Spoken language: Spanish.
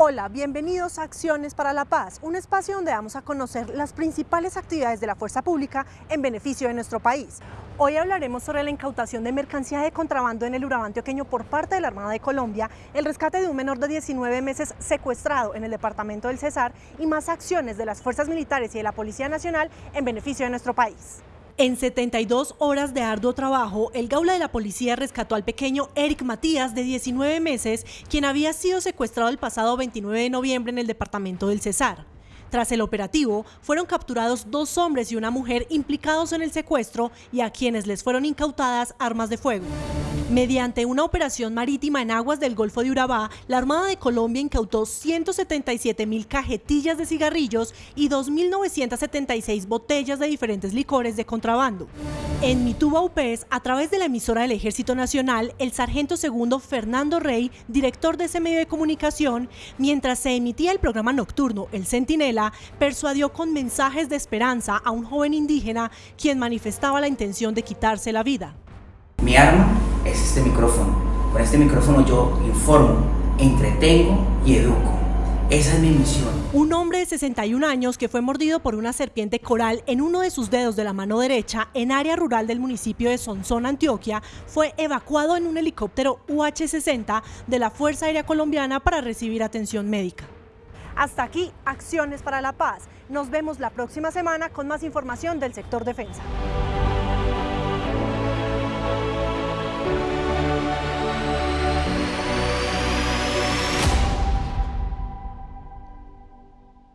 Hola, bienvenidos a Acciones para la Paz, un espacio donde vamos a conocer las principales actividades de la fuerza pública en beneficio de nuestro país. Hoy hablaremos sobre la incautación de mercancía de contrabando en el Urabá antioqueño por parte de la Armada de Colombia, el rescate de un menor de 19 meses secuestrado en el departamento del Cesar y más acciones de las fuerzas militares y de la Policía Nacional en beneficio de nuestro país. En 72 horas de arduo trabajo, el gaula de la policía rescató al pequeño Eric Matías, de 19 meses, quien había sido secuestrado el pasado 29 de noviembre en el departamento del Cesar. Tras el operativo, fueron capturados dos hombres y una mujer implicados en el secuestro y a quienes les fueron incautadas armas de fuego. Mediante una operación marítima en aguas del Golfo de Urabá, la Armada de Colombia incautó 177 mil cajetillas de cigarrillos y 2.976 botellas de diferentes licores de contrabando. En Mituba UPES, a través de la emisora del Ejército Nacional, el sargento segundo Fernando Rey, director de ese medio de comunicación, mientras se emitía el programa nocturno El Centinela, persuadió con mensajes de esperanza a un joven indígena quien manifestaba la intención de quitarse la vida. Mi arma es este micrófono. Con este micrófono yo informo, entretengo y educo. Esa es mi misión. Un hombre de 61 años que fue mordido por una serpiente coral en uno de sus dedos de la mano derecha en área rural del municipio de Sonsón, Antioquia, fue evacuado en un helicóptero UH-60 de la Fuerza Aérea Colombiana para recibir atención médica. Hasta aquí, Acciones para la Paz. Nos vemos la próxima semana con más información del sector defensa.